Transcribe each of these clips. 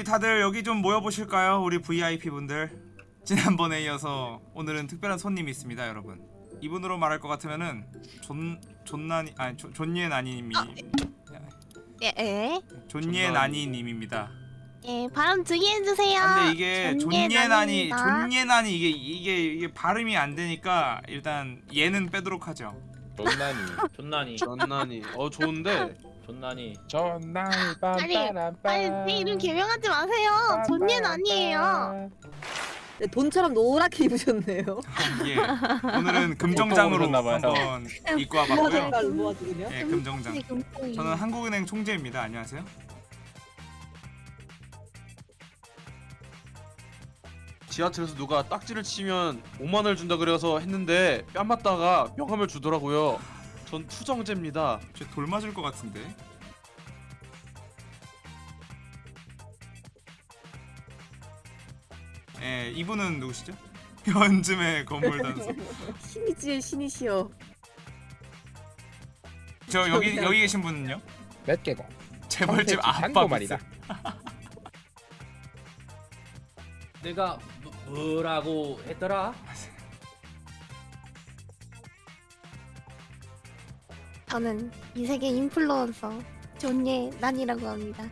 우리 다들 여기 좀 모여보실까요? 우리 VIP 분들 지난번에 이어서 오늘은 특별한 손님이 있습니다 여러분 이분으로 말할 것 같으면은 존 존나니 아니 존- 존예 나니님이 예, 예. 존예 나니님입니다. 예, 발음 주의해 주세요. 근데 이게 존예 나니 나니입니다. 존예 나니 이게 이게 이게 발음이 안 되니까 일단 얘는 빼도록 하죠. 존나니 존나니 전난이 어 좋은데 존나니 존나니 아니, 빨리 제 이름 개명하지 마세요. 존예는 아니에요. 네, 돈처럼 노랗게 입으셨네요. 예. 오늘은 금정장으로. 한번 입고 와봤고요. 예, 금정장. 지금 저는 한국은행 총재입니다. 안녕하세요. 지하철에서 누가 딱지를 치면 5만 원을 준다 그래서 했는데 뺨 맞다가 명함을 주더라고요. 전 투정제입니다. 저돌 맞을 것 같은데. 예, 이분은 누구시죠? 현즘의 건물 단수. 신이지의 신이시여. 저 여기 여기 계신 분은요? 몇 개고 재벌집 아빠 말이다 내가 뭐, 뭐라고 했더라? 저는 이 세계 인플루언서 존예 난이라고 합니다.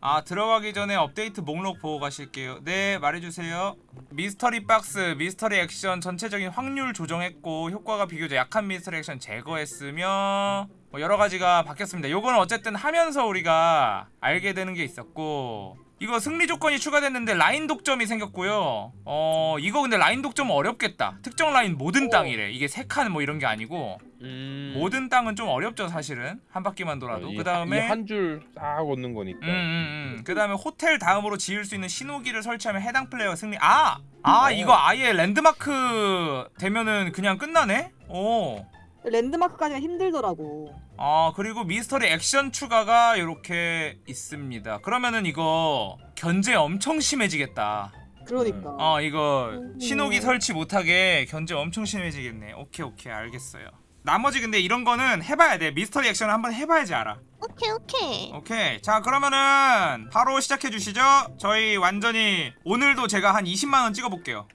아 들어가기 전에 업데이트 목록 보고 가실게요. 네 말해주세요. 미스터리 박스 미스터리 액션 전체적인 확률 조정했고 효과가 비교적 약한 미스터리 액션 제거했으며 뭐 여러가지가 바뀌었습니다. 요거는 어쨌든 하면서 우리가 알게 되는 게 있었고 이거 승리 조건이 추가됐는데 라인 독점이 생겼고요 어 이거 근데 라인 독점 어렵겠다 특정 라인 모든 땅이래 이게 세 칸 뭐 이런 게 아니고 음. 모든 땅은 좀 어렵죠 사실은 한 바퀴만 돌아도 그 다음에 한 줄 싹 얻는 거니까 음, 음, 음. 그 다음에 호텔 다음으로 지을 수 있는 신호기를 설치하면 해당 플레이어 승리. 아, 아 어. 이거 아예 랜드마크 되면은 그냥 끝나네. 오. 랜드마크까지가 힘들더라고. 아 그리고 미스터리 액션 추가가 이렇게 있습니다. 그러면은 이거 견제 엄청 심해지겠다. 그러니까. 어 이거 음. 신호기 설치 못하게 견제 엄청 심해지겠네. 오케이 오케이 알겠어요. 나머지 근데 이런 거는 해봐야 돼. 미스터리 액션을 한번 해봐야지 알아. 오케이 오케이. 오케이 자 그러면은 바로 시작해 주시죠 저희 완전히 오늘도 제가 한 20만 원 찍어볼게요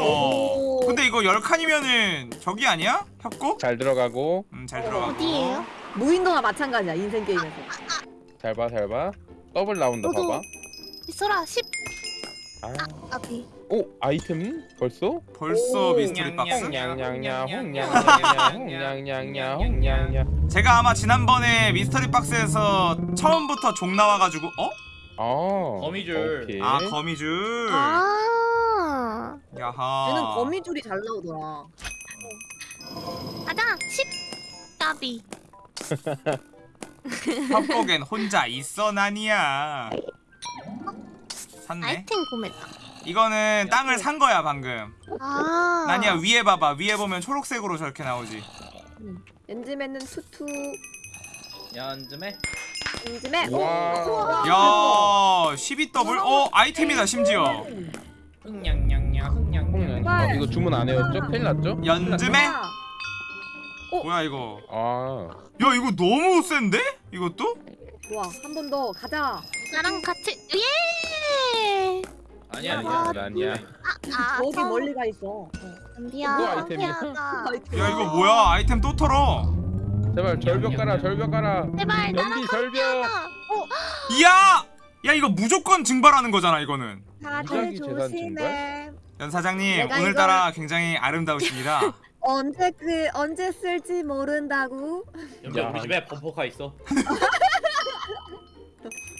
오. 어. 근데 이거 10칸이면은 저기 아니야? 협곡? 잘 들어가고 음잘 들어가고 어디예요? 무인도가 마찬가지야 인생 게임에서. 잘 봐 잘 봐 더블 나온다 저도. 봐봐 이소라 10 아. 앞이. 오 아이템 벌써? 벌써 오. 미스터리 박스? 홍냥냥냥 홍냥냥냥 홍냥냥냥 홍냥냥 제가 아마 지난번에 미스터리 박스에서 처음부터 종 나와가지고 어? 아 거미줄. 오케이. 아 거미줄 아. 야하 얘는 거미줄이 잘 나오더라. 가자. 10 까비. 협곡엔 혼자 있어 나니야 샀네 아이템 구매다. 이거는 땅을 산 거야 방금 아. 나니야 위에 봐봐 위에 보면 초록색으로 저렇게 나오지 엔즈맨은 투투. 연즘에 엔즈맨. 와. 야 12 더블? 어 아이템이다 심지어 흥냥냥냥 흥냥냥 어, 이거 주문 안 해였죠? 큰일 났죠? 연즘에? 아, 뭐야 이거 아 야 이거 너무 센데? 이것도? 좋아 한 번 더 가자. 나랑 같이 예. 아니야 아니야 아니야 아니야 아. 저기 멀리 가 있어. 미안. 그거 아이템이야? 야 이거 뭐야 아이템 또 털어 제발 절벽 깔아 절벽 깔아 제발 나랑 같이 절벽. 어, 이야! 야 이거 무조건 증발하는 거잖아 이거는 무작위 재산 증발? 연 사장님 내가 오늘따라 굉장히 아름다우십니다 언제 그 언제 쓸지 모른다고. 야. 우리 집에 범퍼카 있어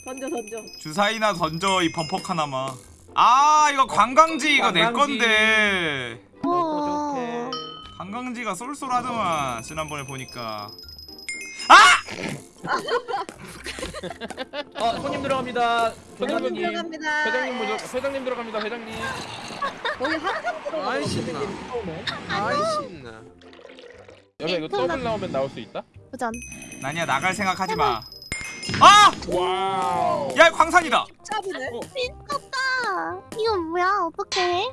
던져 던져. 주사위나 던져 이 범퍼 하나마 아 이거 관광지 이거 내 관광지. 건데 어. 관광지가 쏠쏠하더만 지난번에 보니까 어 손님 들어갑니다 회장님 손님 들어갑니다. 회장님 먼저 회장님 들어갑니다 회장님 거기 한참 들어가. 아이, 신나. 아이 신나. 여보 이거 더블 나오면 나올 수 있다? 도전. 나니야 나갈 생각하지 마 아! wow 야 광산이다 짭이네. 미쳤다. 이건 뭐야? 어떡해?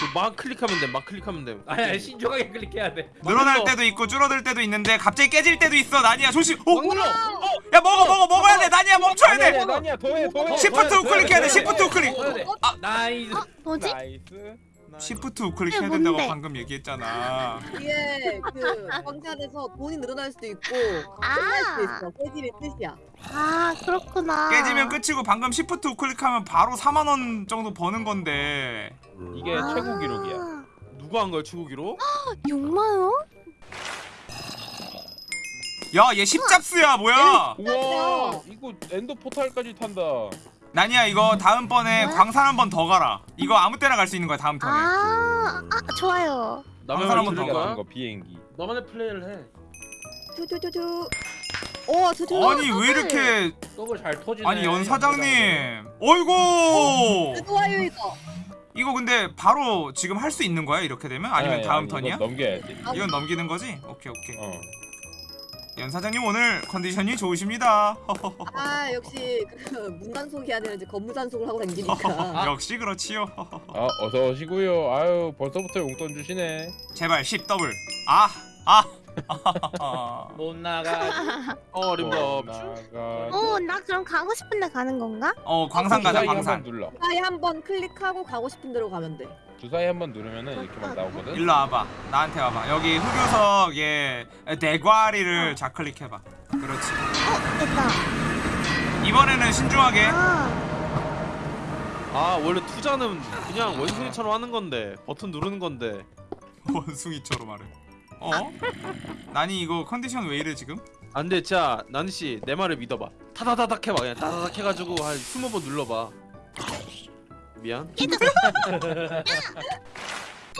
그 막 클릭하면 돼 막 클릭하면 돼. 아니 아니 신중하게 클릭해야 돼. 늘어날 때도 있고 줄어들 때도 있는데 갑자기 깨질 때도 있어 나니야. 조심. 오! 막 눌러. 야 먹어 먹어 먹어야 돼. 나니야 멈춰야 돼. 아니야 더해 더해. 시프트 우클릭 해야 돼 시프트 우클릭. 돼 아. nice. 어 뭐지? nice 시프트 우클릭 이게 해야 된다고 뭔데? 방금 얘기했잖아 이게 그 광산에서 돈이 늘어날 수도 있고 아. 끝날 수도 있어. 깨지는 뜻이야. 아 그렇구나. 깨지면 끝이고 방금 시프트 우클릭하면 바로 4만 원 정도 버는 건데 이게 아. 최고 기록이야 누가 한 거야 최고 기록? 6만 원? 야 얘 십잡스야 뭐야 우와 이거 Ender portal까지 탄다 나니야 이거 다음번에 뭐야? 광산 한 번 더 가라 이거 아무 때나 갈 수 있는 거야 다음 턴에 아, 아 좋아요. 광산 한번 더 갈 거야? 거 비행기 나만의 플레이를 해 투투투투. 오 투투. 아니 왜 이렇게 더블 잘 터지네 아니 연 사장님 어이구 좋아요 이거. 이거 근데 바로 지금 할 수 있는 거야 이렇게 되면 아니면 아니, 다음 아니, 턴이야? 넘겨야지 이건 넘기는 거지? 오케이 오케이 어 연 사장님 오늘 컨디션이 좋으십니다 아 역시 그 문단속이 아니라 이제 건무단속을 하고 다니니까. 아. 역시 그렇지요 아 어서 오시고요 아유 벌써부터 용돈 주시네 제발 10 더블 아! 아! 못 나가 어 어림도 나가 오, 나 그럼 가고 싶은데 가는 건가? 어 광산 가자 주사위 광산. 한번 눌러. 주사위 한번 클릭하고 가고 싶은 대로 가면 돼. 주사위 한번 누르면은 이렇게 막 나오거든? 일로 와봐. 나한테 와봐. 여기 흑요석 얘 대과리를 좌클릭해봐. 그렇지. 어, 됐다. 이번에는 신중하게. 아, 아 원래 투자는 그냥 원숭이처럼 하는 건데 버튼 누르는 건데. 원숭이처럼 말해 어? 나니 이거 컨디션 왜 이래 지금? 안돼 자 나니씨 내 말을 믿어봐 타다다닥 해봐 그냥 타다닥 해가지고 한 20번 눌러봐 미안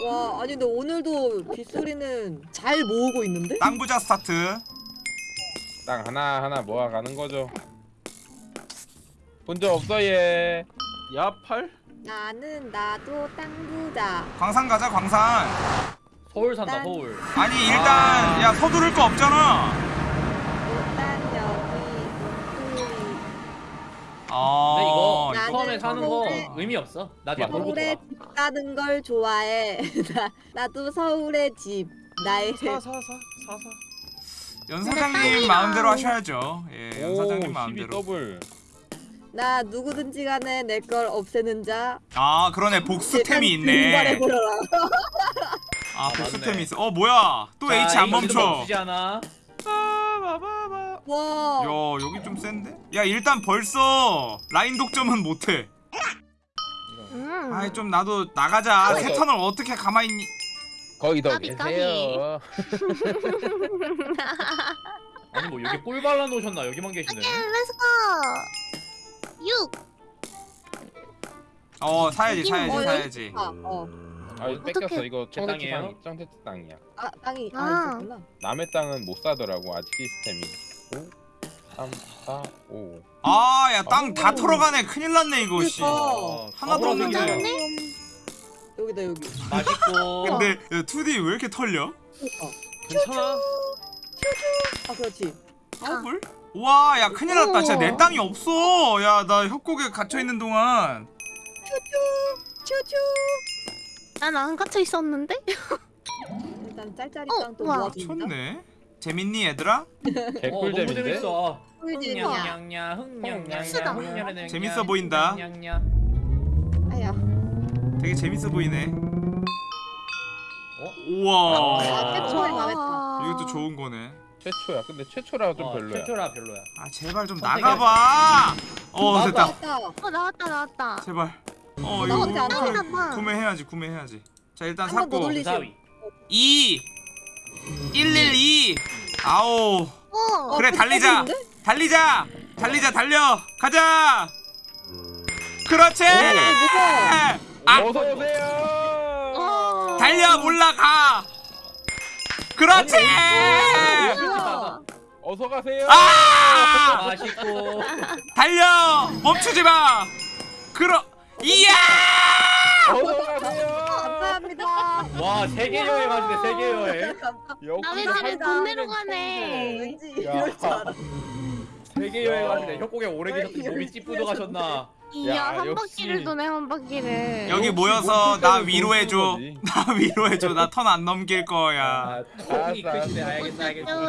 와 아니 근데 오늘도 빗소리는 잘 모으고 있는데? 땅부자 스타트 땅 하나 하나 모아가는 거죠 본 적 없어 얘 야팔? 나는 나도 땅부자. 광산 가자 광산 서울 산다 난- 서울 아니 일단 아. 야 서두를 거 없잖아 일단 여기 빗소리. 어 근데 이거 나는 처음에 사는 거 서울에- 의미 없어 맞아. 돌고 서울에 돌아 집 가는 걸 좋아해. 나 나도 서울의 집. 나의 사사사 사사 연 근데 사장님 땅이랑- 마음대로 하셔야죠 예, 연오 사장님 12 마음대로 더블 나 누구든지 간에 내 걸 없애는 자. 아 그러네 복수템이 있네. 아 아, 복수템이 맞네. 있어 어 뭐야 또 H 안 멈춰 않아 바바바바 와. 야 여기 좀 센데? 야 일단 벌써 라인 독점은 못해 음. 아이 좀 나도 나가자 어, 세 저- 턴을 어떻게 가만히 있니 거기 더 까비. 계세요 아니 뭐 여기 꿀 발라 놓으셨나 여기만 계시네 let's go. 6. 어 사야지 여기는 사야지 뭐 사야지 아, 어. 아 이거 뺏겼어. 이거 제 청새치 땅이에요? 땅이 땅이야 아 땅이 아, 아. 있었구나. 남의 땅은 못 사더라고 아직 시스템이 5 3 4 5 아 야 땅 다 오. 털어가네 큰일 났네 이거 씨 그러니까. 하나도 가보라, 없는데. 생기네. 여기다 여기. 맛있고 근데 야, 2D 왜 이렇게 털려? 그러니까. 괜찮아 아 그렇지. 더블? 와, 야 큰일 났다. 진짜 내 땅이 없어. 야, 나 협곡에 갇혀 있는 동안 쭈쭈. 난안 갇혀 있었는데? 일단 짤짤이 어, 땅또 우와. 모아줍니다. 쳤네. 재밌니 얘들아? 어 너무 개꿀잼인데? 흥냥냥냐 흥냥냥냐 재밌어 보인다. 흥냥냥냐. 아야. 되게 재밌어 보이네. 어? 우와. 아, 최초의 맘했다. 이것도 좋은 거네. 최초야 근데 최초라 좀 어, 별로야 최초라 별로야 아, 제발 좀. 나가봐. 어. 됐다. 맞다. 어 나왔다 나왔다. 제발. 어, 나오지 이거 않아. 구매- 나왔다. 구매해야지, 구매해야지. 자, 일단 한번더 샀고. 돌리시- 주사위 2 112 아오. 어. 그래, 달리자. 꿀잼인데? 달리자. 달리자, 달려. 가자. 그렇지. 무서워. 아, 어서 오세요 어. 달려 몰라가 그렇지 뭐야? 어서 가세요 아 맛있고 달려 멈추지 마 그러 이야 감사합니다. 와 세계 여행 하시네 세계 여행 한 집에 돈 내러 가네. 왠지 야. 이럴 줄 알아. 세계 여행 하시네 협곡에 오래 계셨더니 몸이 찌뿌둥 하셨나 이야 야, 한. 바퀴를 도네 한 바퀴를. 여기 모여서 나 위로해줘. 쓰는 거지. 나 위로해 줘. 나 턴 안 넘길 거야. 아 턱이 크시네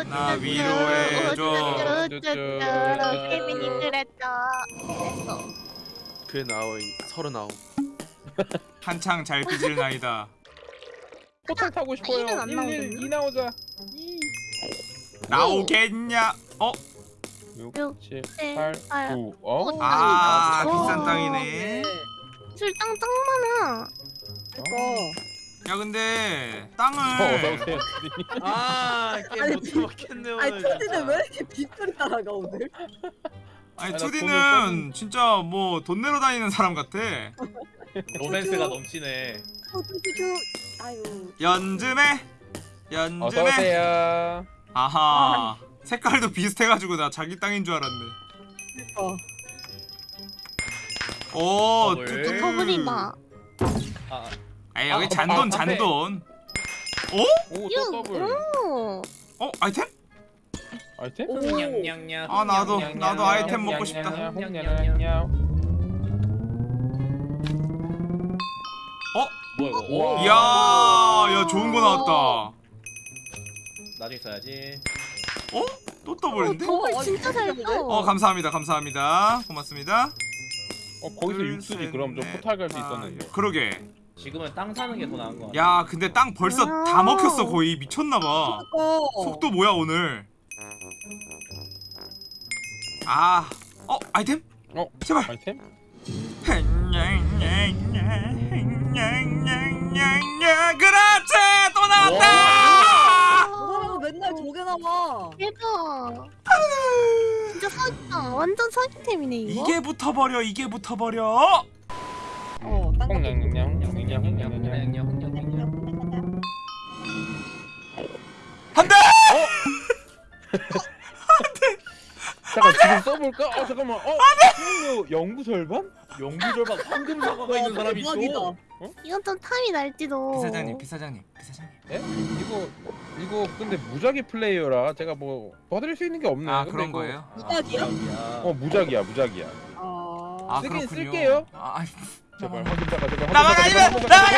나 위로해 줘. 케빈이 그랬죠. 그의 나이 서른아홉. 한창 잘 빚을 나이다. 포탈 타고 싶어요. 안 1, 나오겠네. 1, 2 나오자. 나오겠냐? 어? 6, 육, 7, 칠, 8, 팔. 9. 어? 아, 어. 비싼 땅이네. 술땅 짱 많아. 이거 야 근데 어, 땅을 오세요. 아 게임 못 해먹겠네 오늘. 아니 왜 이렇게 빗소리 따라가 오늘? 아니 아, 나 투디는 진짜 뭐 돈 내러 다니는 사람 같아. 로맨스가 넘치네 어 투디주 아유 연즘에 어서 연즘에 오세요. 아하 색깔도 비슷해가지고 나 자기 땅인 줄 알았네. 어 오 더블. 투투 더블이다. 아 아 여기 아, 잔돈 아. 잔돈. 오, 육. 또 더블. 오. 어 아이템? 아이템? 오. 아, 나도- 나도 아이템 먹고 싶다. 냥냥냥. 뭐야 이거. 이야 야 좋은 거 나왔다. 나중에 써야지 또 더블인데? 더블 어, 진짜 잘 떠. 어 감사합니다 감사합니다 고맙습니다. 어 거기서 둘, 육수지 셋, 그럼 저 넷, 포탈 갈수 아, 있었는데. 그러게. 지금은 땅 사는 게 더 나은 거 같아 야 근데 땅 벌써 아. 다 먹혔어 거의 미쳤나 봐. 어. 속도 뭐야 오늘? 아, 어 아이템? 어? 제발. 아이템? 그렇지 또 나왔다. 너는 맨날 저게 나와 대박. 진짜 사기다. 완전 사기템이네 이거. 이게 붙어버려 이게 붙어버려. 어 딴거. 냥냥냥 한대. 잠깐 지금 써볼까? 어 잠깐만. 어? 안돼. 영구 절반? 영구 절반 황금 사과가 있는 사람이 있어 대박이다 이건 좀 탐이 날지도. 비사장님 비사장님 비사장님. 예? 이거 이거 근데 무작위 플레이어라 제가 뭐 도와드릴 수 있는 게 없네. 아 그런 이거- 거예요? 무작이야? 어 무작이야 무작이야. 아아 쓰긴 그렇군요. 쓸게요. 아, 아이, 제발 확인자가 제발. 나만 아니면 나만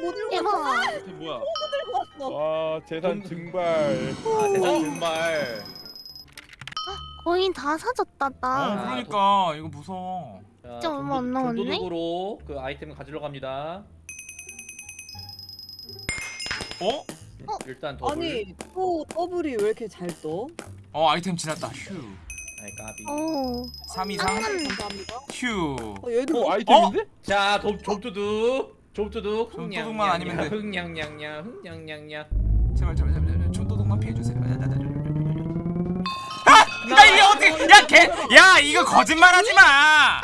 못 들고 대박. 왔어 이게 뭐야? 들고 왔어 와 재산 증발. 아 세상 정말 거의 다 사줬다 어 나. 그러니까 이거 무서워. 자, 진짜 얼마 안 남았네? 돈도둑으로 그 아이템 가지러 갑니다 어? 일단 더블 아니 또 더블이 왜 이렇게 잘 떠? 어 아이템 지났다. 휴. 아이 까비 오. 3 이상. 땅은 감사합니다 휴. 어 얘도 어 아이템인데? 자 도, 좁두둑 좁두둑 좁두둑만 아니면 돼. 흥냥냥냥 흥냥냥냥 제발 제발 제발 제발 촌도둑만 피해주세요. 아, 야 이게 어떻게? 야 개, 야 이거 거짓말하지 마.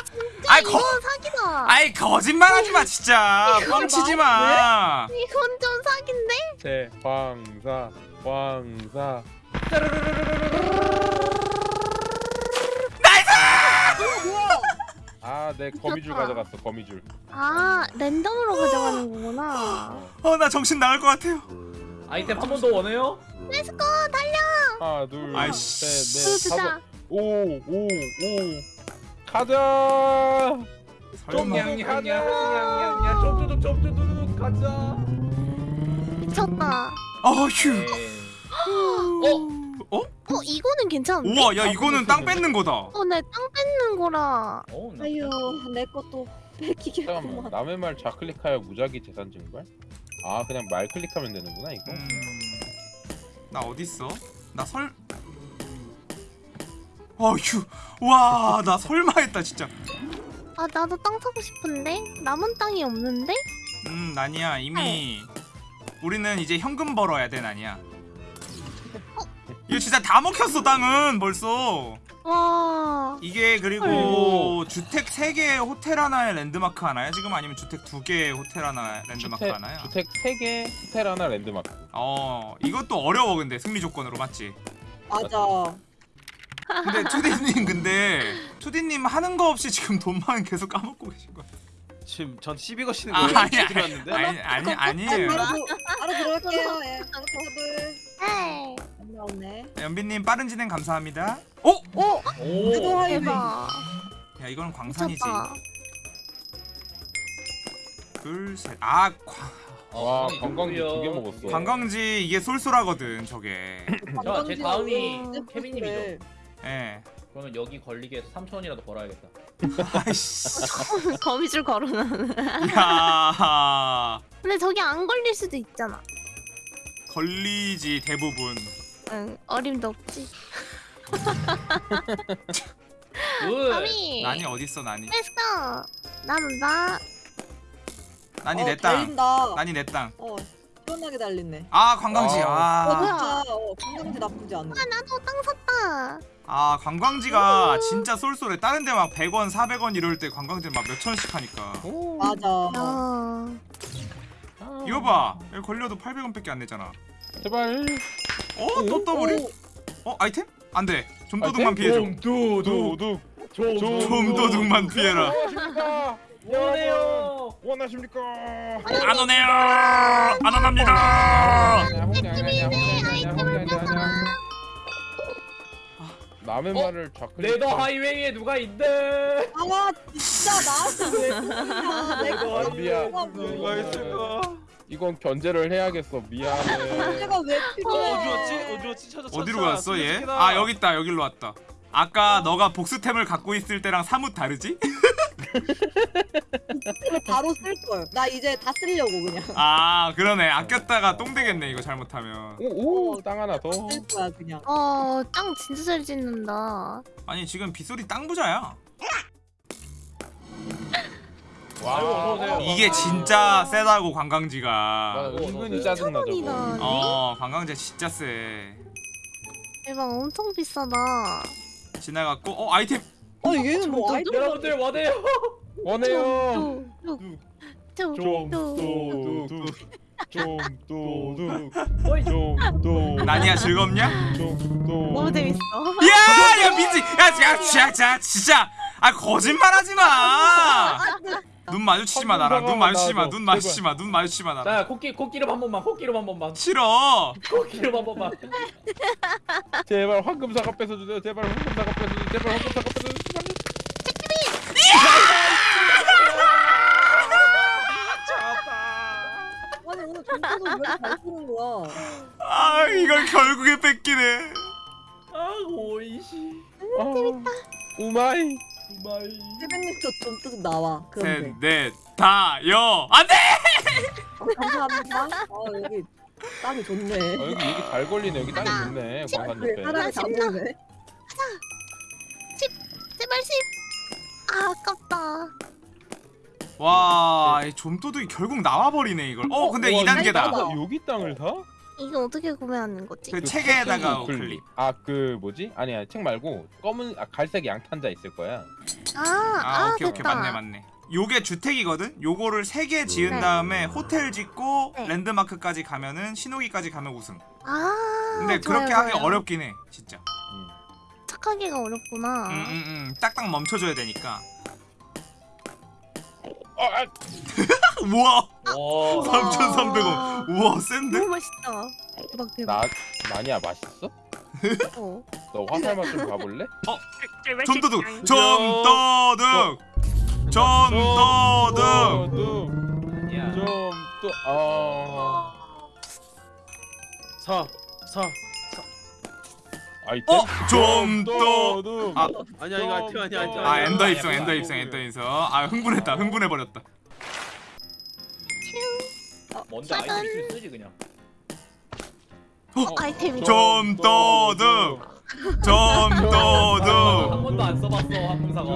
아이 거, 사기다. 아이 거짓말하지 마 진짜. 뻥치지 마. 이건 좀 사기인데? 대황사 황사. 아, 내 거미줄 미쳤다. 가져갔어. 거미줄. 아 랜덤으로 가져가는 거구나. 어 나 정신 나갈 것 같아요. 아이템 한 번 더 원해요? let's go 달려. 하나, 둘, 아이씨. 셋, 넷, 진짜. 다섯. 오, 오, 오. 가자. 설마. 냥냥냥냥냥 좁두둑 좁두둑 가자 미쳤다. 어 휴. 어? 어? 어 이거는 괜찮은데? 우와 야 이거는 땅 뺏는 거다. 어 내 땅 뺏는 거라. 어, 나 아유 내 것도. 뺏기겠구만 남의 말 좌클릭하여 무작위 재산 증발? 아, 그냥 말 클릭하면 되는구나, 이거. 음. 나 어디 있어? 나 설. 어휴. 와, 나 설마 했다 진짜. 아 나도 땅 사고 싶은데 남은 땅이 없는데? 음, 나니야 이미 우리는 이제 현금 벌어야 돼, 나니야. 이거 진짜 다 먹혔어 땅은 벌써. 와. 이게 그리고 주택 3개 호텔 하나에 랜드마크 하나야 지금 아니면 주택 2개 호텔 하나 랜드마크 주택, 하나야? 주택 3개, 호텔 하나, 랜드마크. 어 이것도 어려워 근데 승리 조건으로 맞지? 맞아 근데 투디님 근데 투디님 하는 거 없이 지금 돈만 계속 까먹고 계신 거야. 지금 전 시비 거시는 아, 거예요? 아니, 아니, 들어왔는데. 아니 아니 아니에요. 바로, 들- 바로 들어갈게요 예 더블 네. 나오네. 연빈님 빠른 진행 감사합니다. 오! 오! 그래도 오. 대박. 야 이건 광산이지. 미쳤다. 둘 셋. 아 관- 와 어, 관광지 누구야? 두개 먹었어. 관광지 이게 쏠쏠하거든 저게. 자, 제 다음이 케빈님이죠. 예. 그러면 여기 걸리게 해서 3천원이라도 벌어야겠다. 아이씨. 거미줄 걸어놔. 야 근데 저기 안 걸릴 수도 있잖아. 걸리지 대부분. 응, 어림도 없지. good. 거미. 난이 어딨어 난이. 했어. 나는 나. 난이 어, 내 땅. 달린다. 난이 내 땅. 어, 시원하게 달리네. 아 관광지. 아. 어, 아. 진짜 어, 관광지 나쁘지 않아. 아 나도 땅 샀다. 아 관광지가 진짜 쏠쏠해. 다른 데 막 100원, 400원 이럴 때 관광지 막 몇 천 원씩 하니까. 맞아. 어. 이거 봐. 여기 걸려도 800원밖에 안 내잖아. 제발. 어? 또 더블이? 어? 아이템? 안 돼. 좀 도둑만 아이템? 피해줘. 도둑. 도둑. 좀좀 도둑만 피해라. 원해요. 원하십니까? 안 오네요. 안 원합니다. 남의 어? 말을 좌클릭. 네더 하이웨이에 누가 있네. 아 진짜 나한테 왜 그러냐. 내가 아, 미안. 뭐가 있을까? 이건 견제를 해야겠어. 미안해. 내가 왜어 필요해? 어디 갔지? 어디 갔지? 찾아. 어디로 갔어 얘? 아 여기 있다. 여기로 왔다. 아까 너가 복수템을 갖고 있을 때랑 사뭇 다르지? 이거 바로 쓸 걸. 나 이제 다 쓰려고 그냥. 아 그러네. 아꼈다가 똥 되겠네 이거 잘못하면. 오, 땅 하나 더. 쓸 거야 그냥. 어, 땅 진짜 잘 짓는다. 아니 지금 빗소리 땅 부자야. 오세요. 이게 진짜 세다고 와, 관광지가. 은근히 짜증나 천원이다. 저거. 어 관광지 진짜 세. 대박, 엄청 비싸다. 지나갔고 어 아이템 어 얘는 뭐 아이템 여러분들 원해요. 원해요. 뚝, 뚝, 좀 뚝. 도둑. 좀 도둑. 어이. 좀 도둑. 나니야 즐겁냐? 좀 너무. 재밌어. 야, 야 민지, 야, 야, 진짜, 진짜, 진짜, 아 거짓말하지 마. 눈 마주치지 마 나랑, 눈 마주치지 마, 눈 마주치지 마, 눈 마주치지 마 나랑. 자, 코끼 코끼름 한 번만. 코끼름 한 번만. 싫어. 코끼름 한 번만. 제발 황금사과 뺏어주세요. 제발 황금사과 뺏어주세요. 제발 황금사과 뺏어주세요. 아니 오늘 점수도 왜잘 쓰는 거야? 아 이걸 결국에 뺏기네. 아, 오이시. 아, 우마이. 우마이. 세븐님도 좀뜻 나와. 셋, 그런데. 넷, 다, 여, 안돼. 어, 감사합니다. 아 여기 땅이 좋네. 아, 여기 얘기 잘 걸리네. 여기 땅이 좋네. 광산 왜 옆에. 사람이 다 보네. 제발 십. 아, 아깝다. 와, 이 좀도둑이 결국 나와버리네 이걸. 어, 근데 와, 2단계다. 여기- 여기 땅을 사? 이거 어떻게 구매하는 거지? 그 책에다가 클릭. 클릭. 아, 그 뭐지? 아니야, 책 말고 검은 아, 갈색 양탄자 있을 거야. 아, 아, 아, 오케이 오케이 됐다. 맞네 맞네. 요게 주택이거든. 요거를 세 개 지은 네. 다음에 호텔 짓고 네. 랜드마크까지 가면은 신호기까지 가면 우승. 아, 근데 좋아요, 그렇게 하기 좋아요. 어렵긴 해, 진짜. 착하기가 어렵구나. 음, 음, 음. 딱딱 멈춰줘야 되니까. 어, 아, 우와, 와. 3,300원. 우와, 센데? 너무 맛있다. 대박 대박. 나 나니야 맛있어? 어. 너 화살 맛좀 가볼래? 좀도둑, 좀도둑, 좀도둑. 야. 좀또 아. 사, 사. 아이템? 어, 좀도둑. 아, 아니야 이거 아이템 아니야 아이템. 아 아니야. 엔더 입성, 아니야, 엔더 아니야. 입성, 엔더 입성. 아 흥분했다, 흥분해 버렸다. 먼저 아이템 있으면 쓰지 그냥. 어, 아이템이. 좀도둑, 한 좀도둑. 번도 안 써봤어 항공사가.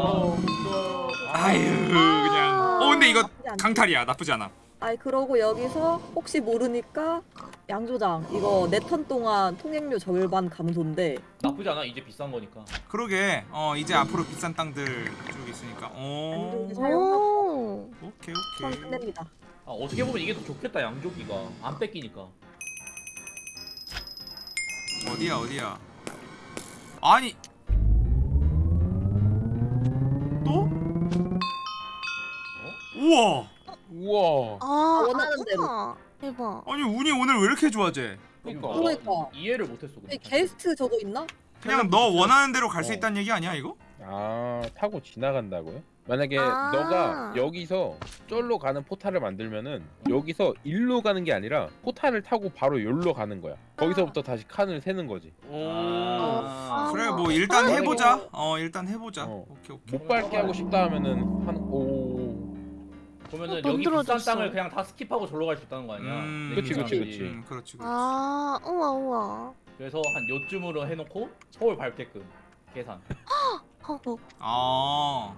아유 그냥. 어 근데 이거 강탈이야, 나쁘지 않아. 아이 그러고 여기서 혹시 모르니까 양조장 이거 네 턴 동안 통행료 절반 감소인데 나쁘지 않아 이제 비싼 거니까. 그러게. 어 이제 앞으로 비싼 땅들 쭉 있으니까. 오. 사용하고 오. 오케이 턴 오케이. 끝냅니다. 아 어떻게 보면 이게 더 좋겠다 양조기가 안 뺏기니까. 어디야 어디야? 아니. 또? 우와. 우와. 아, 원하는 아, 대로. 우와. 대박. 아니 운이 오늘 왜 이렇게 좋아 쟤? 그러니까. 그러니까. 이해를 못했어. 이 근데. 게스트 저거 있나? 그냥 너 원하는 대로 갈 수 어. 있다는 얘기 아니야 이거? 아 타고 지나간다고요? 만약에 아. 너가 여기서 쫄로 가는 포탈을 만들면은 여기서 일로 가는 게 아니라 포탈을 타고 바로 열로 가는 거야. 거기서부터 다시 칸을 세는 거지. 아. 그래 뭐 일단 만약에 해보자. 어 일단 해보자. 어. 오케이 오케이. 못 밟게 하고 싶다 하면은 한오 그러면은 어, 돈 여기 비싼 들어줬어. 땅을 그냥 다 스킵하고 절로 갈 수 있다는 거 아니야? 음, 그치, 그치, 사람들이. 그치. 음, 그렇지 그렇지. 아 우와 우와. 그래서 한 요쯤으로 해놓고 서울 밟게끔 계산. 허허. 아